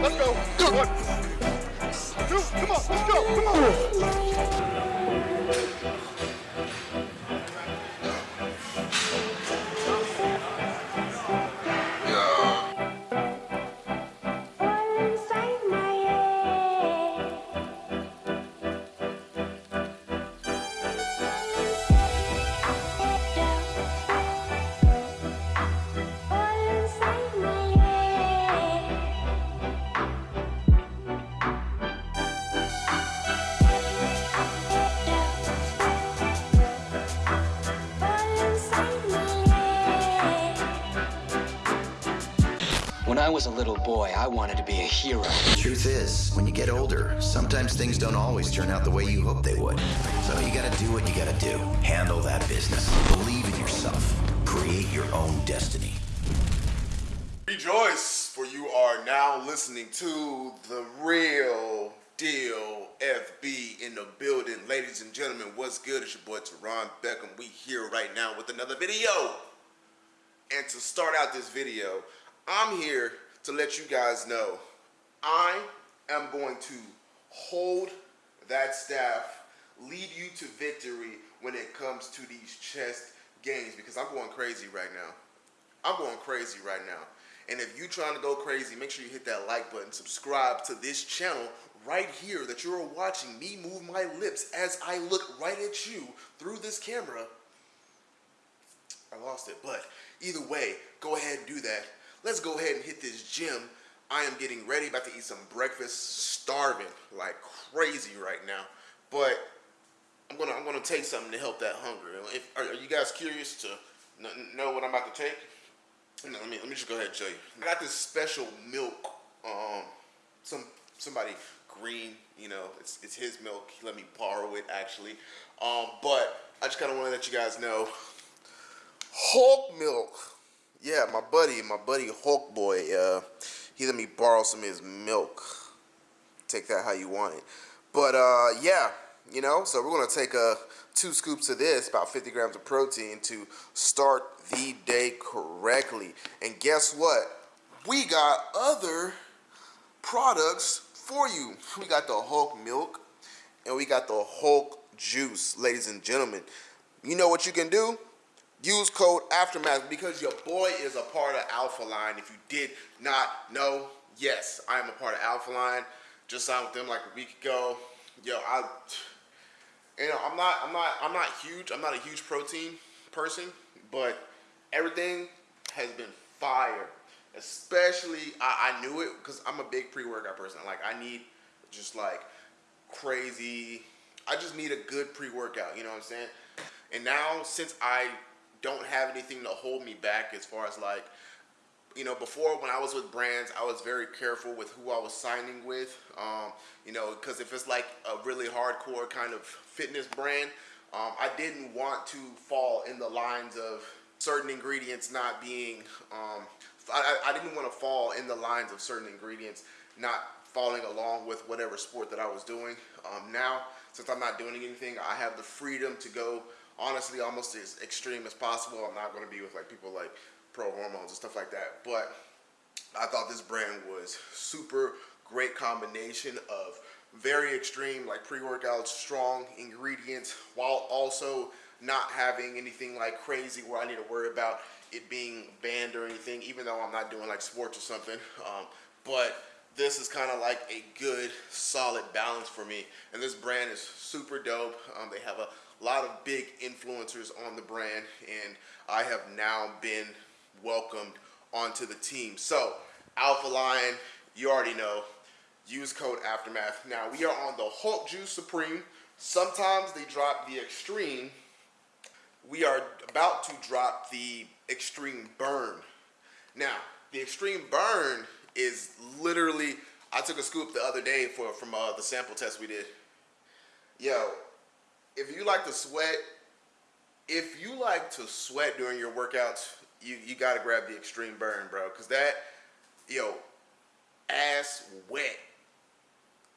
Let's go. One, boy, I wanted to be a hero. The Truth is, when you get older, sometimes things don't always turn out the way you hope they would. So you gotta do what you gotta do. Handle that business. Believe in yourself. Create your own destiny. Rejoice, for you are now listening to the real deal FB in the building. Ladies and gentlemen, what's good? It's your boy Teron Beckham. We here right now with another video. And to start out this video, I'm here to let you guys know I am going to hold that staff, lead you to victory when it comes to these chess games because I'm going crazy right now. I'm going crazy right now. And if you're trying to go crazy, make sure you hit that like button, subscribe to this channel right here that you're watching me move my lips as I look right at you through this camera. I lost it, but either way, go ahead and do that. Let's go ahead and hit this gym. I am getting ready, about to eat some breakfast, starving like crazy right now. But I'm gonna I'm gonna take something to help that hunger. If, are, are you guys curious to kn- know what I'm about to take? No, let me let me just go ahead and show you. I got this special milk. Um, some somebody green, you know, it's it's his milk. He let me borrow it actually. Um, but I just kind of want to let you guys know, Hulk milk. Yeah, my buddy, my buddy Hulk boy. Uh, he let me borrow some of his milk. Take that how you want it. But uh, yeah, you know, so we're gonna take uh, two scoops of this, about 50 grams of protein, to start the day correctly. And guess what? We got other products for you. We got the Hulk milk and we got the Hulk juice, ladies and gentlemen. You know what you can do? Use code Aftermath because your boy is a part of Alpha Lion. If you did not know, yes, I am a part of Alpha Lion. Just signed with them like a week ago. Yo, I you know, I'm not, I'm not, I'm not huge. I'm not a huge protein person, but everything has been fire. Especially, I, I knew it because I'm a big pre-workout person. Like, I need just like crazy. I just need a good pre-workout. You know what I'm saying? And now, since I don't have anything to hold me back as far as like you know, before when I was with brands, I was very careful with who I was signing with. Um, you know, because if it's like a really hardcore kind of fitness brand, um, I didn't want to fall in the lines of certain ingredients not being. Um, I, I didn't want to fall in the lines of certain ingredients not falling along with whatever sport that I was doing. Um, now, since I'm not doing anything, I have the freedom to go honestly almost as extreme as possible. I'm not going to be with like people like pro hormones and stuff like that. But I thought this brand was super great combination of very extreme like pre-workout strong ingredients while also not having anything like crazy where I need to worry about it being banned or anything even though I'm not doing like sports or something um, but this is kind of like a good solid balance for me and this brand is super dope um, they have a lot of big influencers on the brand and I have now been welcomed onto the team. So, Alpha Lion, you already know. Use code Aftermath. Now, we are on the Hulk Juice Supreme. Sometimes they drop the Extreme. We are about to drop the Extreme Burn. Now, the Extreme Burn is literally, I took a scoop the other day for from uh, the sample test we did. Yo, if you like to sweat, if you like to sweat during your workouts, you, you gotta grab the extreme burn, bro. Cause that, yo, ass wet.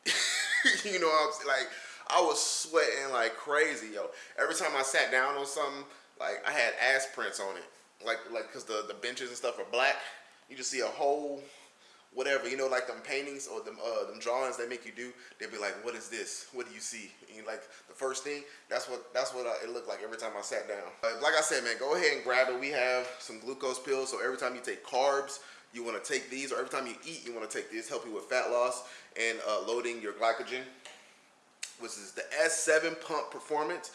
you know what I'm saying? Like, I was sweating like crazy, yo. Every time I sat down on something, like I had ass prints on it. Like, like, cause the, the benches and stuff are black. You just see a whole whatever, you know, like them paintings or them uh, them drawings they make you do. They'd be like, "What is this? What do you see?" And like the first thing, that's what that's what uh, it looked like every time I sat down. Uh, like I said, man, go ahead and grab it. We have some glucose pills, so every time you take carbs, you want to take these, or every time you eat, you want to take these. Help you with fat loss and uh, loading your glycogen, which is the S7 Pump Performance.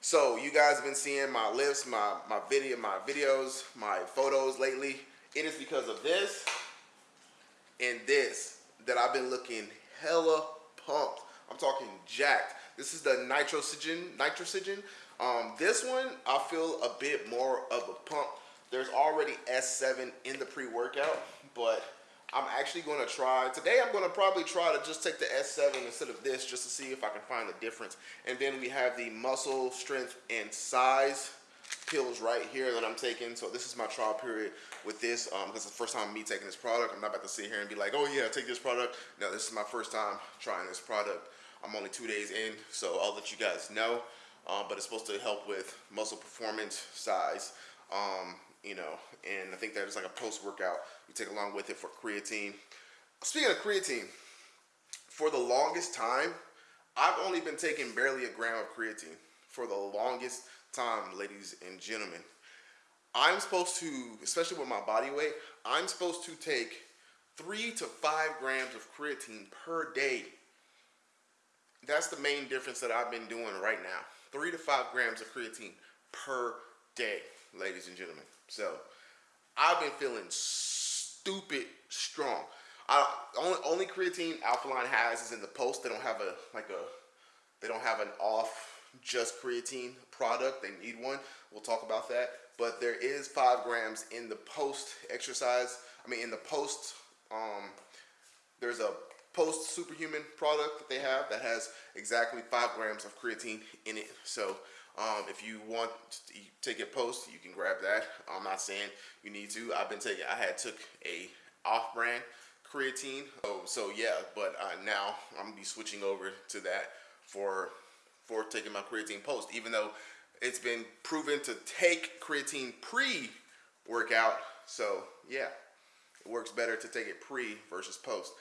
So you guys have been seeing my lifts, my my video, my videos, my photos lately. It is because of this and this that I've been looking hella pumped. I'm talking jacked. This is the nitrogen, nitrogen. Um, this one I feel a bit more of a pump. There's already S7 in the pre-workout, but I'm actually going to try today. I'm going to probably try to just take the S7 instead of this, just to see if I can find the difference. And then we have the muscle strength and size pills right here that I'm taking. So this is my trial period with this um, because it's the first time me taking this product. I'm not about to sit here and be like, oh yeah, take this product. No, this is my first time trying this product. I'm only two days in, so I'll let you guys know. Um, but it's supposed to help with muscle performance, size, um, you know, and I think that is like a post-workout you take along with it for creatine. Speaking of creatine, for the longest time, I've only been taking barely a gram of creatine for the longest time, ladies and gentlemen. I'm supposed to, especially with my body weight, I'm supposed to take three to five grams of creatine per day. That's the main difference that I've been doing right now. Three to five grams of creatine per day, ladies and gentlemen. So I've been feeling stupid strong. I, only, only creatine Alpha Lion has is in the post. They don't have a like a they don't have an off just creatine product. They need one. We'll talk about that. But there is five grams in the post exercise. I mean, in the post, um, there's a post superhuman product that they have that has exactly five grams of creatine in it. So um, if you want to take it post, you can grab that. I'm not saying you need to. I've been taking. I had took a off-brand creatine. Oh, so yeah. But uh, now I'm gonna be switching over to that for for taking my creatine post, even though it's been proven to take creatine pre-workout. So yeah, it works better to take it pre versus post.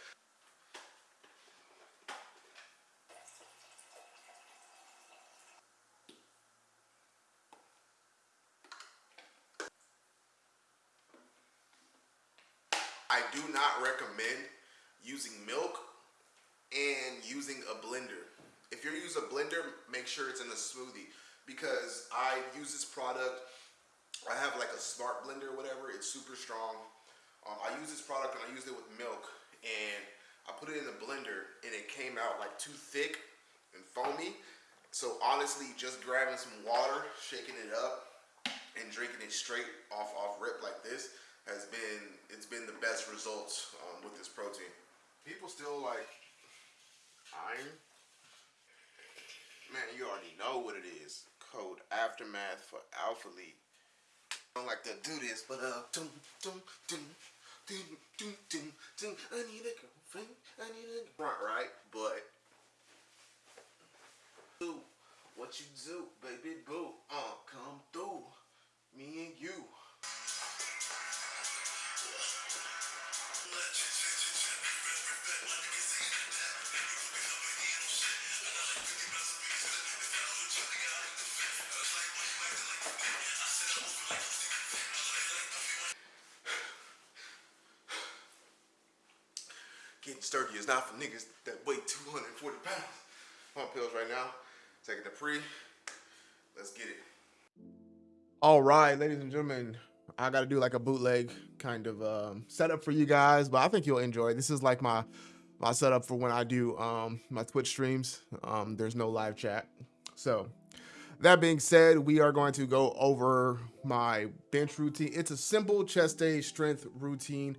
I do not recommend using milk and using a blender. If you're using a blender, make sure it's in a smoothie because I use this product. I have like a smart blender or whatever. It's super strong. Um, I use this product and I used it with milk and I put it in the blender and it came out like too thick and foamy. So honestly, just grabbing some water, shaking it up, and drinking it straight off off rip like this has been it's been the best results um, with this protein. People still like iron. Man, you already know what it is. Code aftermath for Alpha Lion. I don't like to do this, but uh, dum, dum, dum, dum, dum, dum, dum. I need a girlfriend. I need a front right, but do what you do, baby boo. Uh, come through, me and you. Sturdy is not for niggas that weigh 240 pounds. Pump pills right now. Taking the pre. Let's get it. All right, ladies and gentlemen, I got to do like a bootleg kind of um, setup for you guys, but I think you'll enjoy. This is like my my setup for when I do um, my Twitch streams. Um, there's no live chat, so that being said, we are going to go over my bench routine. It's a simple chest day strength routine.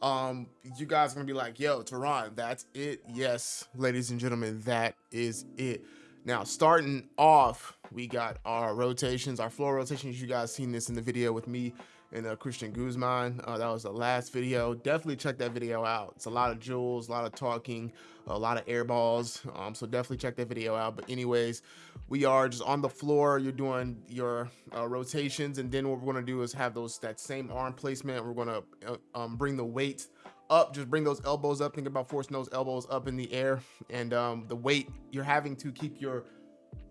Um, you guys gonna be like, yo, Teron, that's it. Yes, ladies and gentlemen, that is it. Now, starting off, we got our rotations, our floor rotations. You guys seen this in the video with me and uh, Christian Guzman. Uh, that was the last video. Definitely check that video out. It's a lot of jewels, a lot of talking, a lot of air balls. Um, so definitely check that video out. But anyways, we are just on the floor. You're doing your uh, rotations, and then what we're gonna do is have those that same arm placement. We're gonna uh, um, bring the weight up, just bring those elbows up. Think about forcing those elbows up in the air, and um, the weight you're having to keep your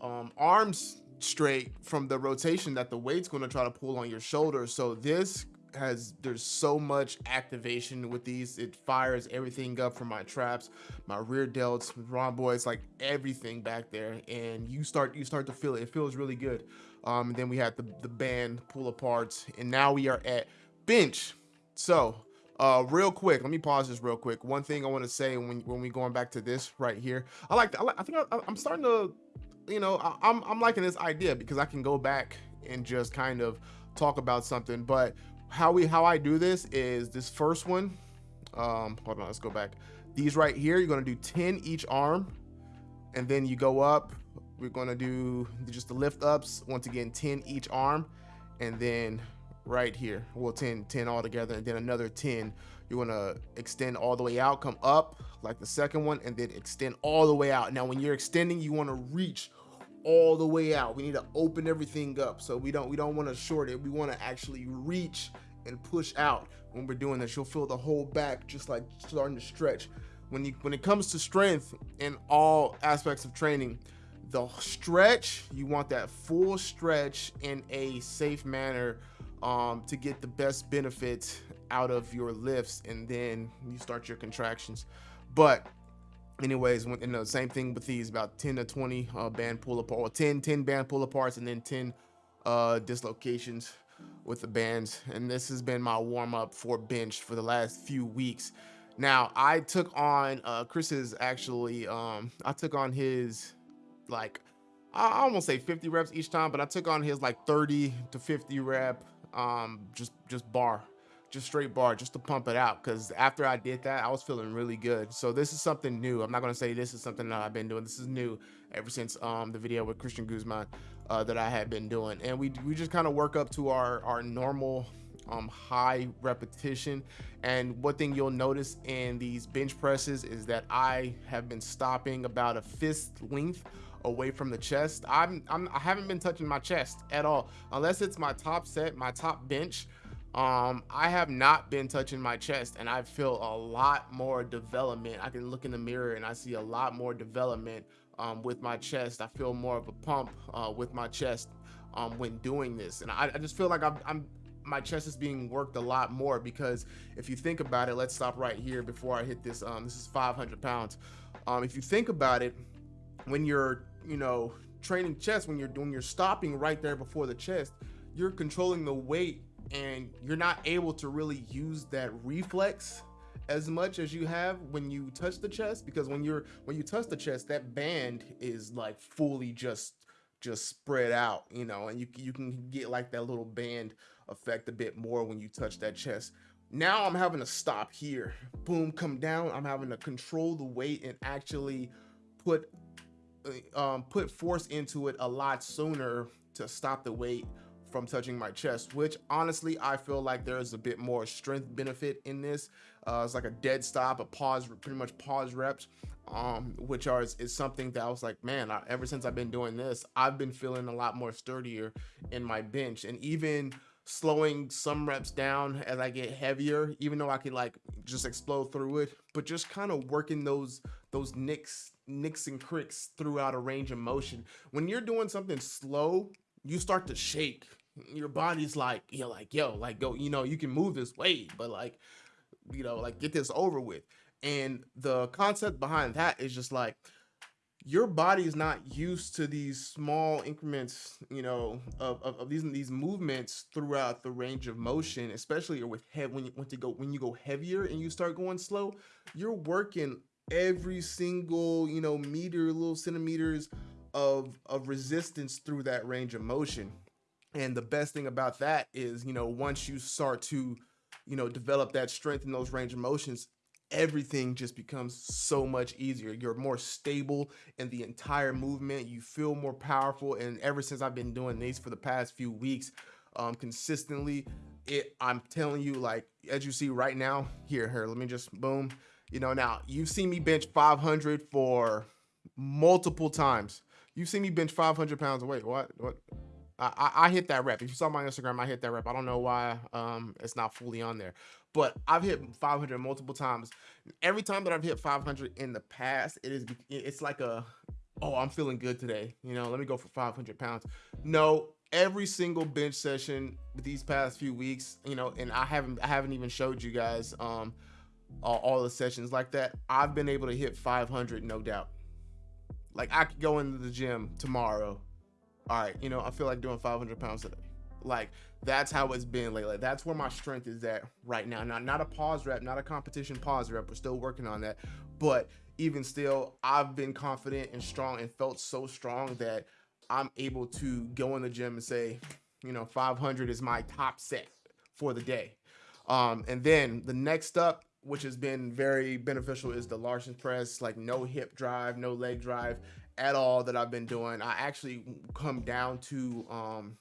um, arms straight from the rotation that the weight's going to try to pull on your shoulders. So this has there's so much activation with these. It fires everything up from my traps, my rear delts, rhomboids, like everything back there, and you start you start to feel it. It feels really good. Um, then we had the the band pull apart and now we are at bench. So uh, real quick, let me pause this real quick. One thing I want to say when when we going back to this right here, I like I, like, I think I, I'm starting to, you know, I, I'm I'm liking this idea because I can go back and just kind of talk about something. But how we how I do this is this first one. Um, hold on, let's go back. These right here, you're gonna do 10 each arm, and then you go up. We're gonna do just the lift ups. Once again, 10 each arm, and then right here. Well, 10, 10 all together, and then another 10. You're gonna extend all the way out, come up like the second one, and then extend all the way out. Now, when you're extending, you wanna reach all the way out. We need to open everything up. So we don't we don't want to short it. We want to actually reach and push out when we're doing this. You'll feel the whole back just like starting to stretch. When you when it comes to strength in all aspects of training, the stretch, you want that full stretch in a safe manner um, to get the best benefits out of your lifts and then you start your contractions. But anyways and the same thing with these about 10 to 20 uh, band pull apart or 10 10 band pull aparts and then 10 uh dislocations with the bands. And this has been my warm-up for bench for the last few weeks. Now i took on uh chris's actually um i took on his like i I almost say 50 reps each time but i took on his like 30 to 50 rep um just just bar just straight bar just to pump it out because after I did that I was feeling really good. So this is something new. I'm not gonna say this is something that I've been doing. This is new ever since um the video with Christian Guzman uh, that I had been doing. And we we just kind of work up to our our normal um high repetition. And one thing you'll notice in these bench presses is that I have been stopping about a fist length away from the chest. I'm, I'm I haven't been touching my chest at all. Unless it's my top set my top bench um i have not been touching my chest and i feel a lot more development. I can look in the mirror and i see a lot more development um with my chest. I feel more of a pump uh with my chest um when doing this. And i, I just feel like I'm, I'm my chest is being worked a lot more because if you think about it let's stop right here before i hit this um this is 500 pounds. Um if you think about it when you're you know training chest when you're doing you're stopping right there before the chest you're controlling the weight and you're not able to really use that reflex as much as you have when you touch the chest because when you're when you touch the chest that band is like fully just just spread out you know and you you can get like that little band effect a bit more when you touch that chest. Now i'm having to stop here. Boom come down. I'm having to control the weight and actually put uh, um put force into it a lot sooner to stop the weight from touching my chest, which honestly, I feel like there's a bit more strength benefit in this. Uh, it's like a dead stop, a pause, pretty much pause reps, um, which are is, is something that I was like, man, I, ever since I've been doing this, I've been feeling a lot more sturdier in my bench, and even slowing some reps down as I get heavier, even though I could like just explode through it, but just kind of working those those nicks nicks and cricks throughout a range of motion. When you're doing something slow, you start to shake. Your body's like you're like yo like go you know you can move this weight but like you know like get this over with. And the concept behind that is just like your body is not used to these small increments you know of, of, of these these movements throughout the range of motion especially with head when you want to go when you go heavier and you start going slow you're working every single you know meter little centimeters of of resistance through that range of motion and the best thing about that is, you know, once you start to, you know, develop that strength in those range of motions, everything just becomes so much easier. You're more stable in the entire movement. You feel more powerful. And ever since I've been doing these for the past few weeks, um, consistently, it I'm telling you, like as you see right now, here, here, let me just boom. You know, now you've seen me bench 500 for multiple times. You've seen me bench 500 pounds weight. What? What? I, I I hit that rep. If you saw my Instagram, I hit that rep. I don't know why um it's not fully on there, but I've hit 500 multiple times. Every time that I've hit 500 in the past, it is it's like a oh I'm feeling good today. You know, let me go for 500 pounds. No, every single bench session these past few weeks, you know, and I haven't I haven't even showed you guys um all, all the sessions like that. I've been able to hit 500 no doubt. Like I could go into the gym tomorrow. All right, you know, I feel like doing 500 pounds today. Like that's how it's been lately. That's where my strength is at right now. Not not a pause rep, not a competition pause rep. We're still working on that. But even still, I've been confident and strong and felt so strong that I'm able to go in the gym and say, you know, 500 is my top set for the day. Um, and then the next up, which has been very beneficial, is the Larson press, like no hip drive, no leg drive at all that I've been doing. I actually come down to um,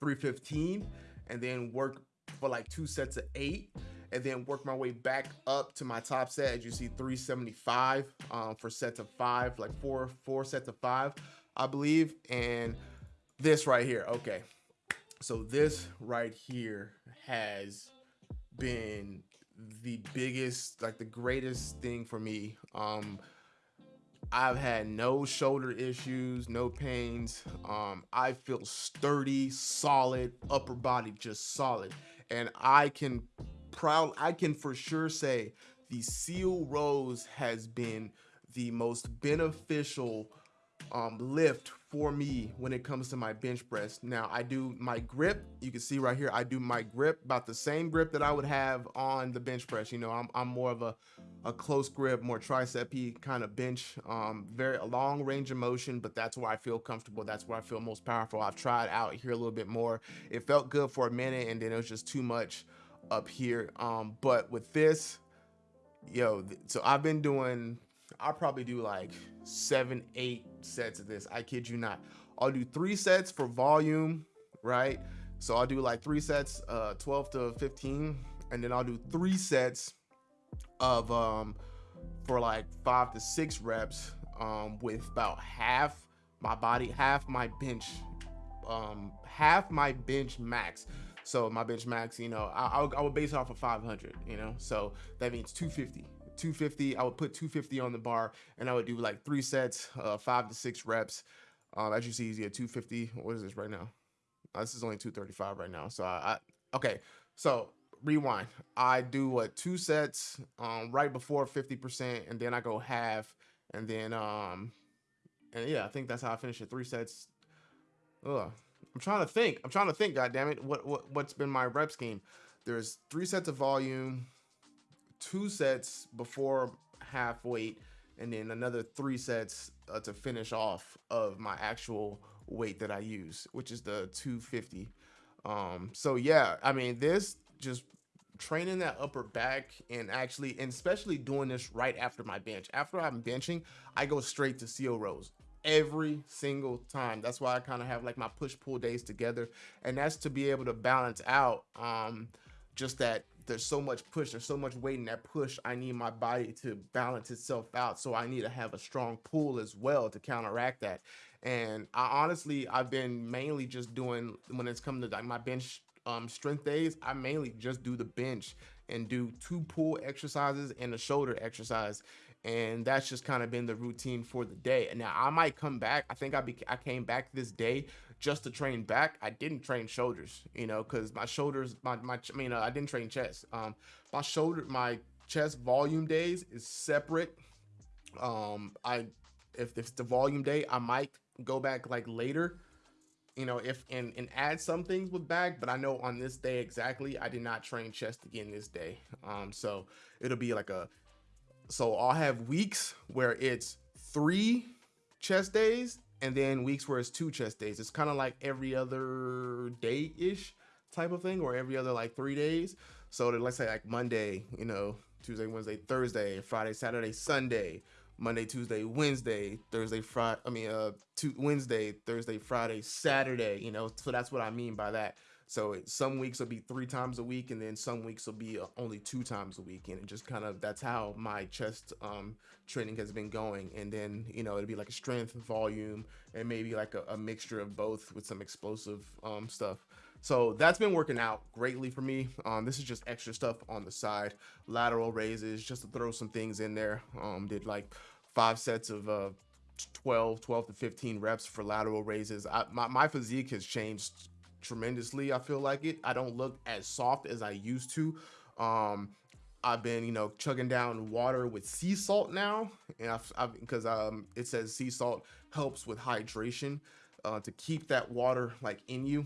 315 and then work for like two sets of eight and then work my way back up to my top set as you see 375 um, for sets of five like four four sets of five i believe and this right here okay so this right here has been the biggest like the greatest thing for me um I've had no shoulder issues, no pains. Um, I feel sturdy, solid, upper body just solid. And I can proud I can for sure say the seal rows has been the most beneficial um, lift for me when it comes to my bench press. Now I do my grip. You can see right here, I do my grip about the same grip that I would have on the bench press. You know, I'm, I'm more of a, a close grip, more tricep kind of bench, um, very long range of motion, but that's where I feel comfortable. That's where I feel most powerful. I've tried out here a little bit more. It felt good for a minute and then it was just too much up here. Um, but with this, yo, so I've been doing, I'll probably do like seven, eight sets of this. I kid you not. I'll do three sets for volume, right? So I'll do like three sets, uh, 12 to 15, and then I'll do three sets of um for like five to six reps um with about half my body, half my bench, um half my bench max. So my bench max, you know, I, I, would, I would base it off of 500, you know, so that means 250. 250, I would put 250 on the bar and I would do like three sets, uh, five to six reps. Um, as you see, he's at 250. What is this right now? Uh, this is only 235 right now. So I, I okay. So rewind. I do what two sets um right before 50%, and then I go half, and then um and yeah, I think that's how I finish it. Three sets. Ugh. I'm trying to think. I'm trying to think, god damn it. What what what's been my rep scheme? There's three sets of volume, two sets before half weight, and then another three sets uh, to finish off of my actual weight that I use, which is the 250. Um, so yeah, I mean, this just training that upper back and actually, and especially doing this right after my bench. After I'm benching, I go straight to seal rows every single time. That's why I kind of have like my push pull days together, and that's to be able to balance out um, just that there's so much push, there's so much weight in that push. I need my body to balance itself out, so I need to have a strong pull as well to counteract that. And I honestly, I've been mainly just doing when it's come to like my bench um, strength days. I mainly just do the bench and do two pull exercises and a shoulder exercise and that's just kind of been the routine for the day. And now I might come back. I think I be I came back this day just to train back. I didn't train shoulders, you know, because my shoulders, my my I mean, uh, I didn't train chest. Um, my shoulder, my chest volume days is separate. Um, I if it's the volume day, I might go back like later. You know, if and and add some things with back, but I know on this day exactly, I did not train chest again this day. Um, so it'll be like a so I'll have weeks where it's three chest days and then weeks where it's two chest days. It's kind of like every other day ish type of thing, or every other like three days. So that let's say like Monday, you know, Tuesday, Wednesday, Thursday, Friday, Saturday, Sunday, Monday, Tuesday, Wednesday, Thursday, Friday. I mean, uh, Wednesday, Thursday, Friday, Saturday. You know, so that's what I mean by that. So some weeks will be three times a week, and then some weeks will be uh, only two times a week, and it just kind of that's how my chest um, training has been going. And then you know it'll be like a strength, volume, and maybe like a, a mixture of both with some explosive um, stuff. So that's been working out greatly for me. Um, this is just extra stuff on the side, lateral raises, just to throw some things in there. Um, did like five sets of uh, 12, 12 to 15 reps for lateral raises. I, my, my physique has changed tremendously. I feel like it. I don't look as soft as I used to. Um, I've been, you know, chugging down water with sea salt now, and I've because um, it says sea salt helps with hydration uh, to keep that water like in you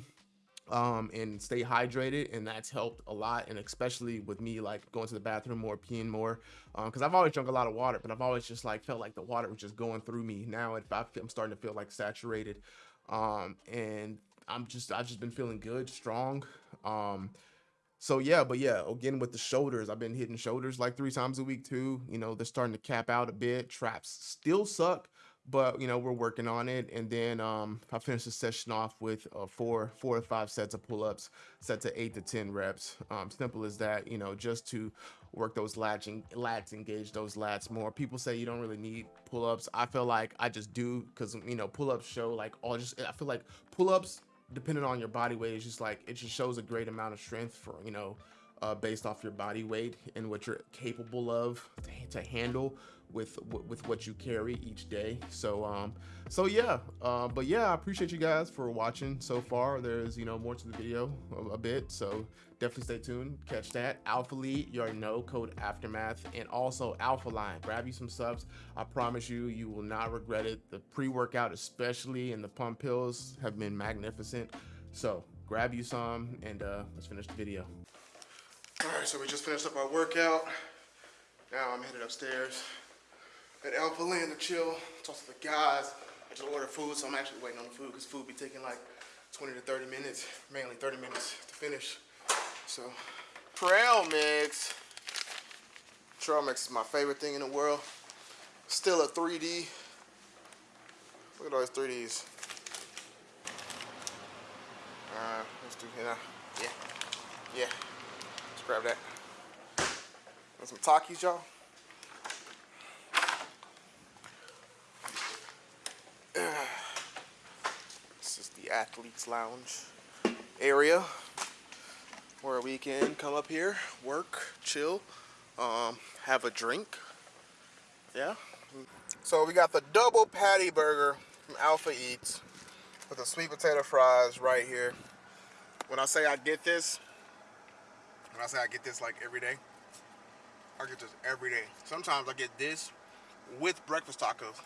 um, and stay hydrated, and that's helped a lot. And especially with me like going to the bathroom more, peeing more, because um, I've always drunk a lot of water, but I've always just like felt like the water was just going through me. Now it, I am starting to feel like saturated, um, and I'm just I've just been feeling good, strong. Um, so yeah, but yeah, again with the shoulders, I've been hitting shoulders like three times a week too. You know, they're starting to cap out a bit. Traps still suck, but you know we're working on it and then um i finished the session off with uh, four four or five sets of pull-ups set to eight to ten reps um simple as that you know just to work those latching lats engage those lats more people say you don't really need pull-ups i feel like i just do because you know pull-ups show like all just i feel like pull-ups depending on your body weight is just like it just shows a great amount of strength for you know uh, based off your body weight and what you're capable of to, to handle with with what you carry each day. So um so yeah uh, but yeah i appreciate you guys for watching so far. There's you know more to the video a, a bit so definitely stay tuned. Catch that. Alpha Lion you already know code aftermath and also Alpha Lion. Grab you some subs. I promise you you will not regret it. The pre-workout especially and the pump pills have been magnificent. So grab you some and uh let's finish the video. All right so we just finished up our workout. Now i'm headed upstairs at El Land to chill, talk to the guys. I just ordered food, so I'm actually waiting on the food because food be taking like 20 to 30 minutes, mainly 30 minutes to finish. So, trail mix. Trail mix is my favorite thing in the world. Still a 3D. Look at all these 3Ds. Uh, let's do here. Yeah, yeah. Let's grab that. Some Takis, y'all. Athletes lounge area where we can come up here, work, chill, um, have a drink. Yeah. So we got the double patty burger from Alpha Eats with the sweet potato fries right here. When I say I get this, when I say I get this like every day, I get this every day. Sometimes I get this with breakfast tacos.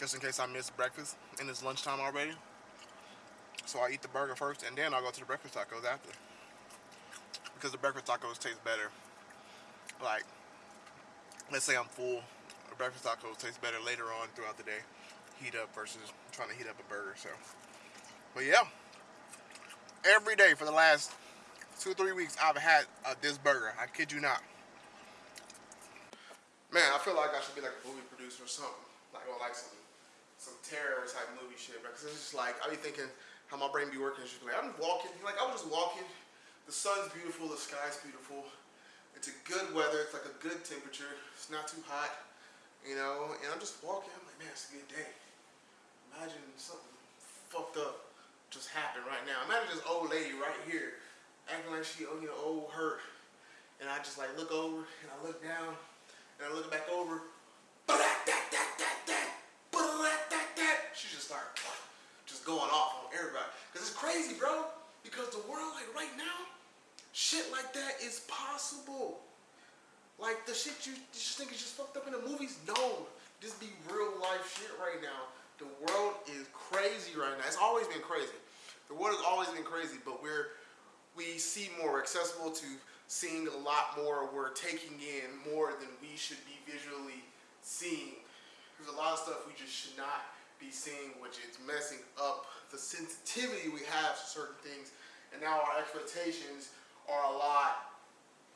Just in case I miss breakfast and it's lunchtime already. So I eat the burger first and then I'll go to the breakfast tacos after. Because the breakfast tacos taste better. Like, let's say I'm full, the breakfast tacos taste better later on throughout the day. Heat up versus trying to heat up a burger, so. But yeah, every day for the last two, three weeks, I've had uh, this burger. I kid you not. Man, I feel like I should be like a movie producer or something. Like, or like some, some terror type movie shit, because it's just like, I be thinking, how my brain be working. Like, I'm walking. Like, I was just walking. The sun's beautiful. The sky's beautiful. It's a good weather. It's like a good temperature. It's not too hot, you know. And I'm just walking. I'm like, man, it's a good day. Imagine something fucked up just happened right now. Imagine this old lady right here acting like she, you know, old hurt. And I just like look over and I look down and I look back over. She just started going off on everybody. Because it's crazy, bro. Because the world, like right now, shit like that is possible. Like the shit you just think is just fucked up in the movies, no. This be real life shit right now. The world is crazy right now. It's always been crazy. The world has always been crazy, but we're we see more accessible to seeing a lot more. We're taking in more than we should be visually seeing. There's a lot of stuff we just should not be seeing, which is messing up the sensitivity we have to certain things. And now our expectations are a lot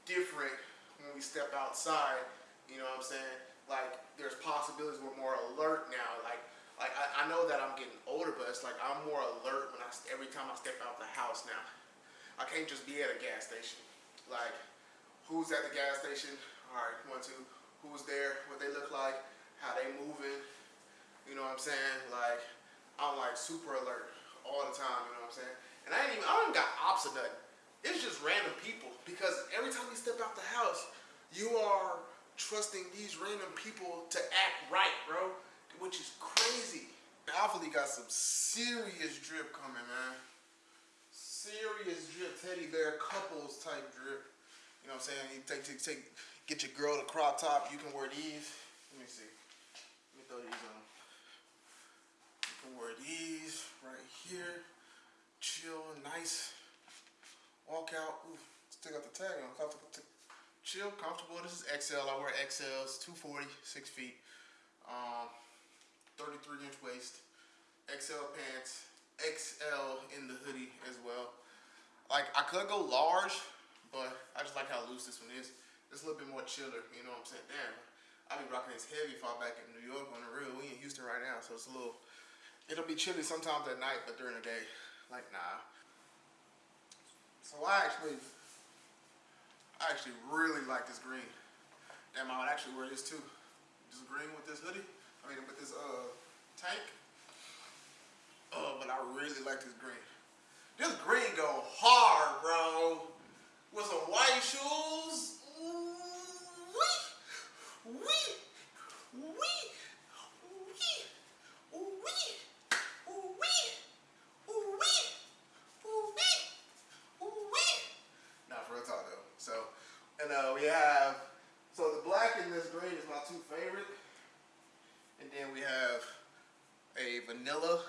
different when we step outside. You know what I'm saying? Like, there's possibilities we're more alert now. Like, like I, I know that I'm getting older, but it's like I'm more alert when I every time I step out the house now. I can't just be at a gas station. Like, who's at the gas station? All right, one, two. Who's there? What they look like? How they moving? You know what I'm saying? Like, I'm like super alert all the time. You know what I'm saying? And I ain't even I don't even got ops or nothing. It's just random people because every time you step out the house, you are trusting these random people to act right, bro, which is crazy. Alpha got some serious drip coming, man. Serious drip, teddy bear couples type drip. You know what I'm saying? You take, take, take, get your girl the crop top. You can wear these. Let me see. Let me throw these on. Can these right here. Chill, nice. Walk out. Ooh, still got the tag on. Comfortable. Chill, comfortable. This is XL. I wear XLs. 240, six feet. Um, 33 inch waist. XL pants. XL in the hoodie as well. Like I could go large, but I just like how loose this one is. It's a little bit more chiller. You know what I'm saying? Damn. I be rocking this heavy if I'm back in New York on the real. We in Houston right now, so it's a little. It'll be chilly sometimes at night, but during the day, like nah. So I actually, I actually really like this green. Damn, I would actually wear this too. This green with this hoodie. I mean, with this uh tank. Oh, but I really like this green. This green go hard, bro. With some white shoes. Wee, wee, wee, wee, wee, wee, wee, wee. Nah, for real talk though. So, and uh, we have, so the black and this green is my two favorite. And then we have a vanilla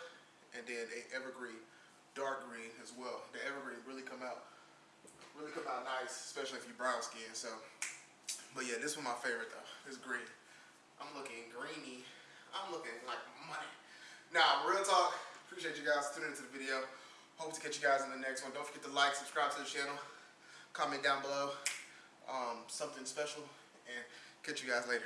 and then a evergreen, dark green as well. The evergreen really come out, really come out nice, especially if you brown skin. So, but yeah, this one my favorite though. This green. I'm looking greeny. I'm looking like money. Now, real talk. Appreciate you guys tuning into the video. Hope to catch you guys in the next one. Don't forget to like, subscribe to the channel, comment down below um, something special, and catch you guys later.